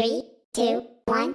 Three, two, one.